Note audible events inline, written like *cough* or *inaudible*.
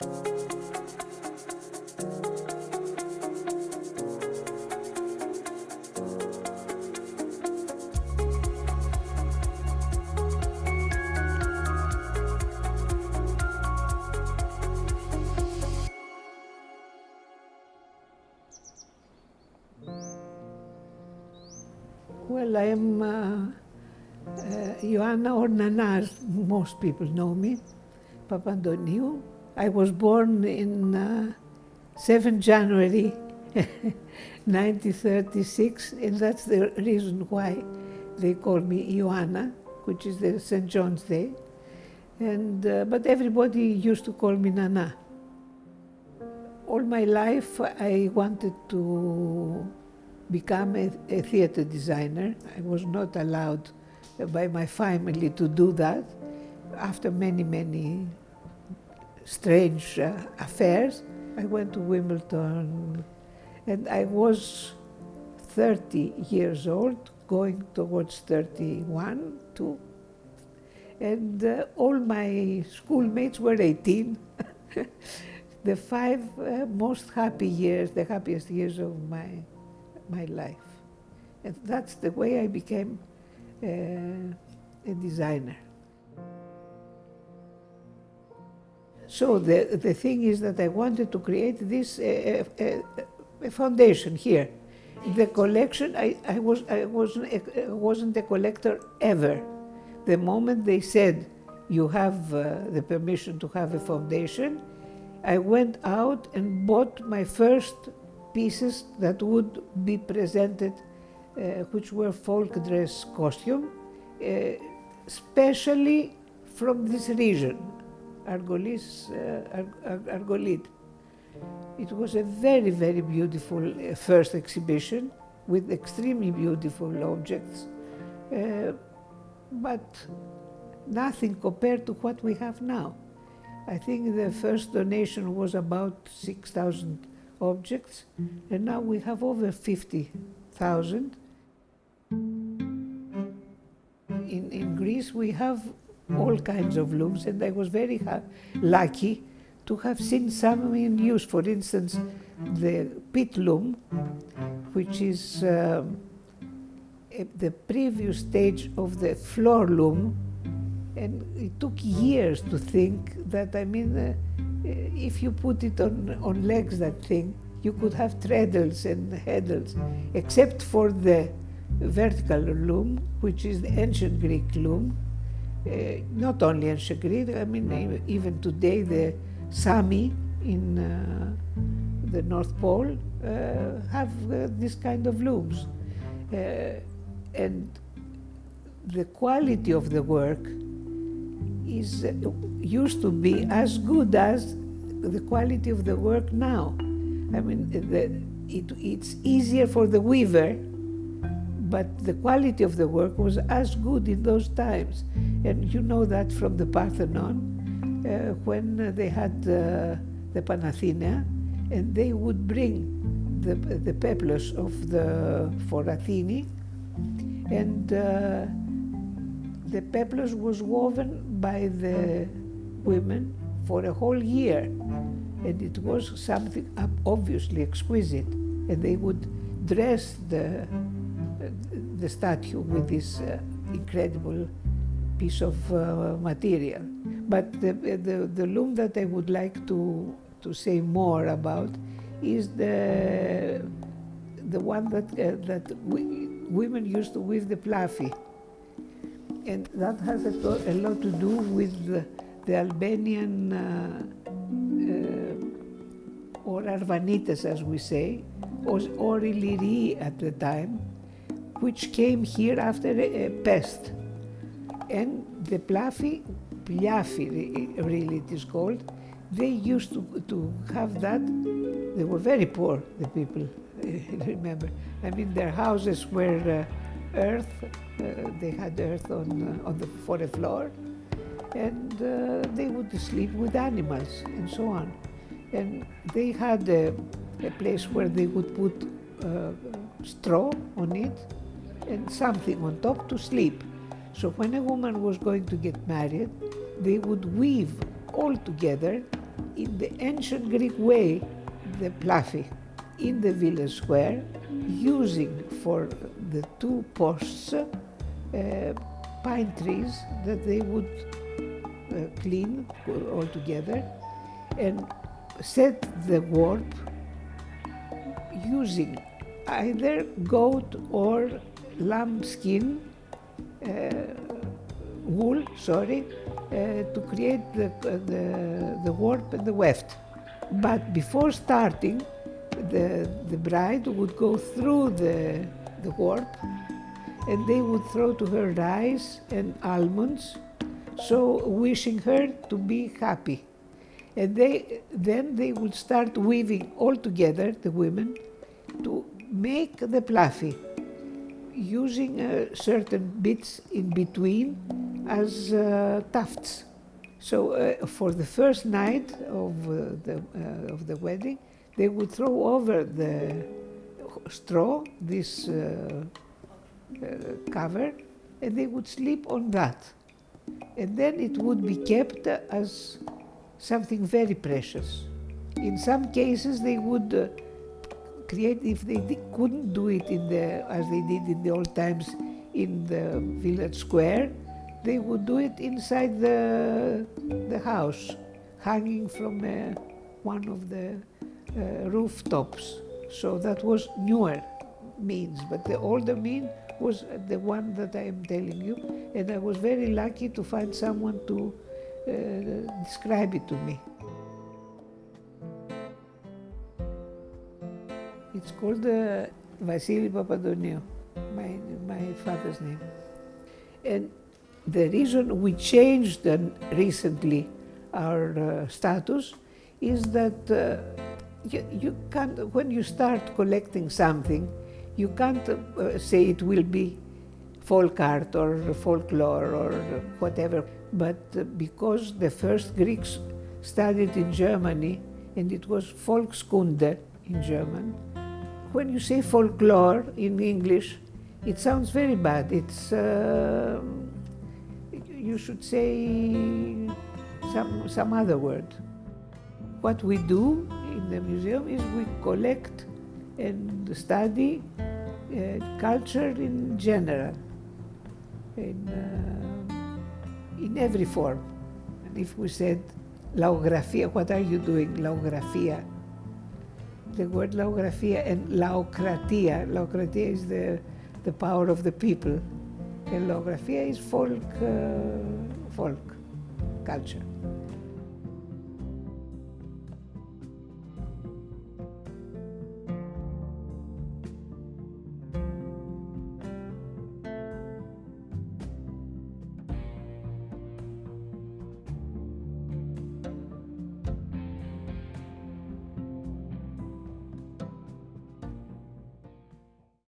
Well, I am uh, uh, as most people know me, Papandoniou. I was born in uh, 7 January *laughs* 1936, and that's the reason why they call me Ioanna, which is the St. John's Day. And, uh, but everybody used to call me Nana. All my life I wanted to become a, a theater designer. I was not allowed by my family to do that after many, many strange uh, affairs. I went to Wimbledon and I was 30 years old, going towards 31, two. And uh, all my schoolmates were 18. *laughs* the five uh, most happy years, the happiest years of my my life. And that's the way I became uh, a designer. So the, the thing is that I wanted to create this uh, uh, foundation here. The collection, I, I, was, I wasn't, a, wasn't a collector ever. The moment they said you have uh, the permission to have a foundation, I went out and bought my first pieces that would be presented, uh, which were folk dress costume, uh, especially from this region, Argolis, uh, Argolid. It was a very, very beautiful uh, first exhibition with extremely beautiful objects, uh, but nothing compared to what we have now. I think the first donation was about 6,000 objects, and now we have over 50,000. In, in Greece, we have all kinds of looms, and I was very lucky to have seen some in use. For instance, the pit loom, which is um, the previous stage of the floor loom, and it took years to think that, I mean, uh, if you put it on, on legs, that thing, you could have treadles and heddles, except for the vertical loom, which is the ancient Greek loom. Uh, not only in Shagrid, I mean, even today, the Sami in uh, the North Pole uh, have uh, this kind of looms. Uh, and the quality of the work is uh, used to be as good as the quality of the work now. I mean, the, it, it's easier for the weaver, but the quality of the work was as good in those times. And you know that from the Parthenon, uh, when they had uh, the Panathenaea, and they would bring the, the peplos of the, for Athene, and uh, the peplos was woven by the women for a whole year. And it was something obviously exquisite. And they would dress the, the statue with this uh, incredible piece of uh, material. But the, the, the loom that I would like to, to say more about is the, the one that, uh, that we, women used to weave the plafi and that has a, a lot to do with the, the Albanian uh, uh, or Arvanites, as we say, or, or Illyri at the time, which came here after a, a pest. And the Plafi, Pliafi really it is called, they used to, to have that. They were very poor, the people, *laughs* remember. I mean, their houses were uh, earth, uh, they had earth on, uh, on the, for the floor, and uh, they would sleep with animals and so on. And they had a, a place where they would put straw on it and something on top to sleep. So when a woman was going to get married, they would weave all together in the ancient Greek way, the plafi in the village square, using for the two posts uh, pine trees that they would uh, clean all together and set the warp using either goat or lamb skin, uh, wool, sorry, uh, to create the, the, the warp and the weft. But before starting, the, the bride would go through the, the warp and they would throw to her rice and almonds, so wishing her to be happy. And they, then they would start weaving all together, the women, to make the plafi, using uh, certain bits in between as uh, tufts. So uh, for the first night of, uh, the, uh, of the wedding, they would throw over the straw this cover and they would sleep on that. And then it would be kept as something very precious. In some cases, they would create, if they couldn't do it in the, as they did in the old times in the village square, they would do it inside the, the house, hanging from uh, one of the uh, rooftops. So that was newer means, but the older mean was the one that I am telling you, and I was very lucky to find someone to uh, describe it to me. It's called uh, Vasili Papantoniou, my, my father's name. And the reason we changed recently our uh, status is that uh, you, you, can't, when you start collecting something, you can't uh, say it will be folk art or folklore or whatever. But uh, because the first Greeks studied in Germany and it was Volkskunde in German, when you say folklore in English, it sounds very bad. It's, uh, you should say some, some other word. What we do in the museum is we collect and study uh, culture in general, in, uh, in every form. And if we said laografia, what are you doing? Laografia. The word laografia and laokratia. Laokratia is the, the power of the people. And laografia is folk, uh, folk culture.